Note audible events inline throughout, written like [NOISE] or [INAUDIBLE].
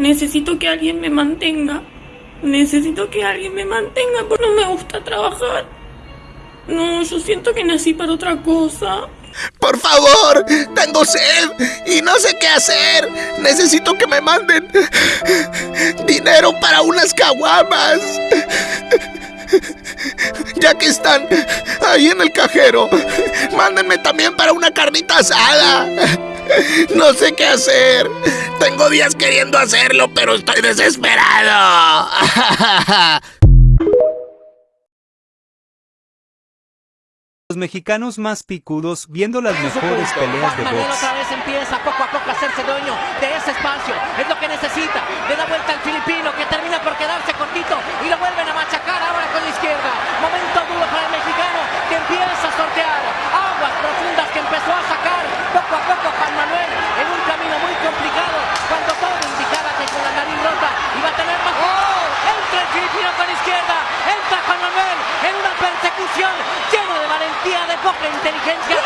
Necesito que alguien me mantenga. Necesito que alguien me mantenga porque no me gusta trabajar. No, yo siento que nací para otra cosa. Por favor, tengo sed y no sé qué hacer. Necesito que me manden dinero para unas caguamas. Ya que están ahí en el cajero, mándenme también para una carnita asada. No sé qué hacer. Tengo días queriendo hacerlo, pero estoy desesperado. Los mexicanos más picudos viendo las mejores peleas de box. otra vez empieza poco a poco a hacerse dueño de ese espacio. Es lo que necesita. Le da vuelta al filipino que termina por quedarse cortito y lo vuelven a machacar ahora con la izquierda. Momento duro para el mexicano que empieza a sortear aguas profundas que empezó a sacar poco a poco Juan Manuel en un camino muy complicado cuando todo indicaba que con la nariz rota iba a tener más. ¡Oh! Entra el filipino con la izquierda. Entra Juan Manuel en una persecución llena de valentía, de poca inteligencia.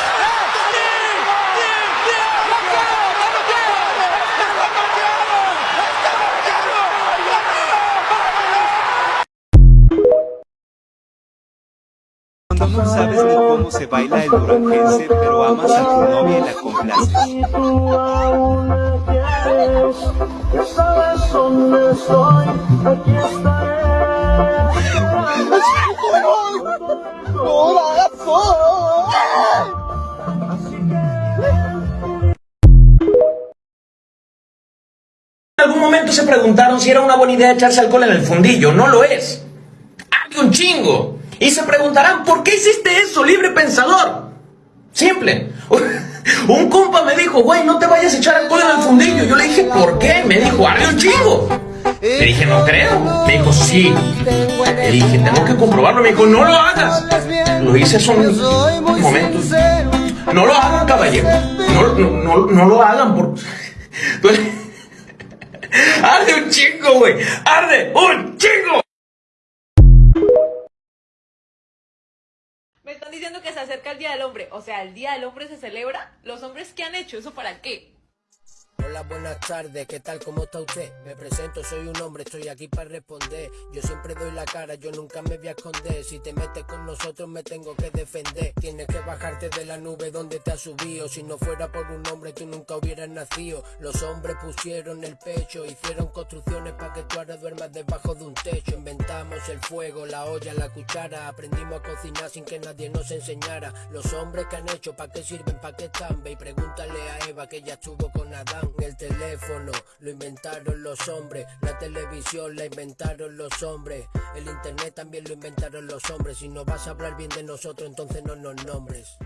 Cuando no sabes ni cómo se baila el duranguense, pero amas a tu novia y la complaces. En algún momento se preguntaron si era una buena idea echarse alcohol en el fundillo. No lo es. ¡Hay un chingo! Y se preguntarán, ¿por qué hiciste eso, libre pensador? Simple. [LAUGHS] Un compa me dijo, güey, no te vayas a echar alcohol en el fundillo. Yo le dije, ¿por qué? Me dijo, arde un chingo. Le dije, no creo. Me dijo, sí. Le dije, tengo que comprobarlo. Me dijo, no lo hagas. Lo hice hace un momento. No lo hagan, caballero. No, no, no, no lo hagan. Por... [LAUGHS] Arde un chingo, güey. Arde un chingo. Me están diciendo que se acerca el Día del Hombre. O sea, el Día del Hombre se celebra. ¿Los hombres qué han hecho? ¿Eso para qué? Hola, buenas tardes, ¿qué tal? ¿Cómo está usted? Me presento, soy un hombre, estoy aquí para responder. Yo siempre doy la cara, yo nunca me voy a esconder. Si te metes con nosotros me tengo que defender. Tienes que bajarte de la nube donde te has subido. Si no fuera por un hombre tú nunca hubieras nacido. Los hombres pusieron el pecho, hicieron construcciones para que tú ahora duermas debajo de un techo. Inventamos el fuego, la olla, la cuchara. Aprendimos a cocinar sin que nadie nos enseñara. Los hombres que han hecho, ¿para qué sirven? ¿Para qué están? Ve y pregúntale a Eva que ya estuvo con Adán. El teléfono lo inventaron los hombres, la televisión la inventaron los hombres, el internet también lo inventaron los hombres. Si no vas a hablar bien de nosotros, entonces no nos nombres.